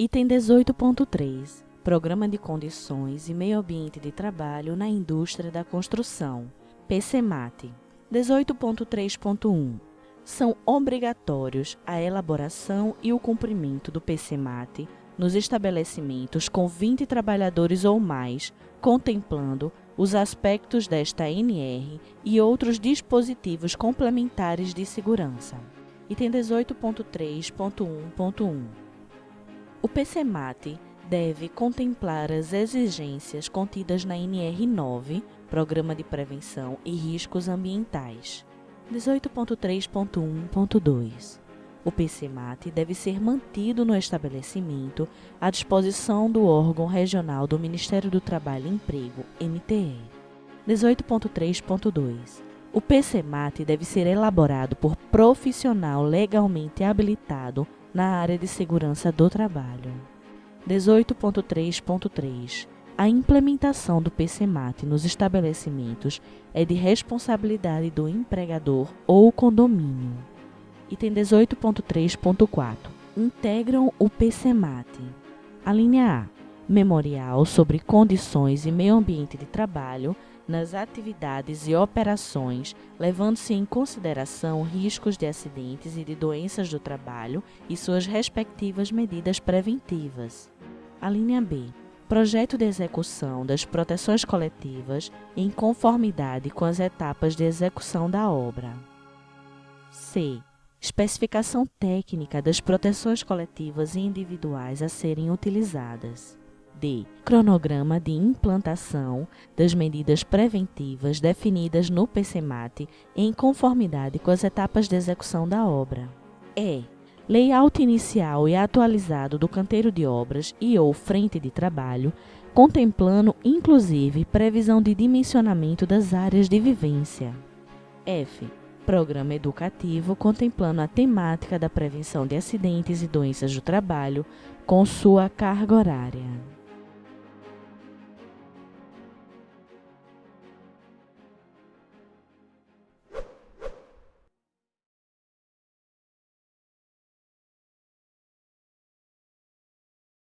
Item 18.3 Programa de Condições e Meio Ambiente de Trabalho na Indústria da Construção, PCMAT. 18.3.1 São obrigatórios a elaboração e o cumprimento do PCMAT nos estabelecimentos com 20 trabalhadores ou mais, contemplando os aspectos desta NR e outros dispositivos complementares de segurança. Item 18.3.1.1 O PCMAT deve contemplar as exigências contidas na NR9, Programa de Prevenção e Riscos Ambientais. 18.3.1.2 o PCMAT deve ser mantido no estabelecimento à disposição do órgão regional do Ministério do Trabalho e Emprego, MTE. 18.3.2 O PCMAT deve ser elaborado por profissional legalmente habilitado na área de segurança do trabalho. 18.3.3 a implementação do PCMAT nos estabelecimentos é de responsabilidade do empregador ou condomínio. Item 18.3.4 Integram o PCMAT. A linha A. Memorial sobre condições e meio ambiente de trabalho nas atividades e operações, levando-se em consideração riscos de acidentes e de doenças do trabalho e suas respectivas medidas preventivas. A linha B. Projeto de execução das proteções coletivas em conformidade com as etapas de execução da obra. C especificação técnica das proteções coletivas e individuais a serem utilizadas. D. Cronograma de implantação das medidas preventivas definidas no PCMAT em conformidade com as etapas de execução da obra. E. Layout inicial e atualizado do canteiro de obras e ou frente de trabalho, contemplando inclusive previsão de dimensionamento das áreas de vivência. F programa educativo contemplando a temática da prevenção de acidentes e doenças do trabalho com sua carga horária.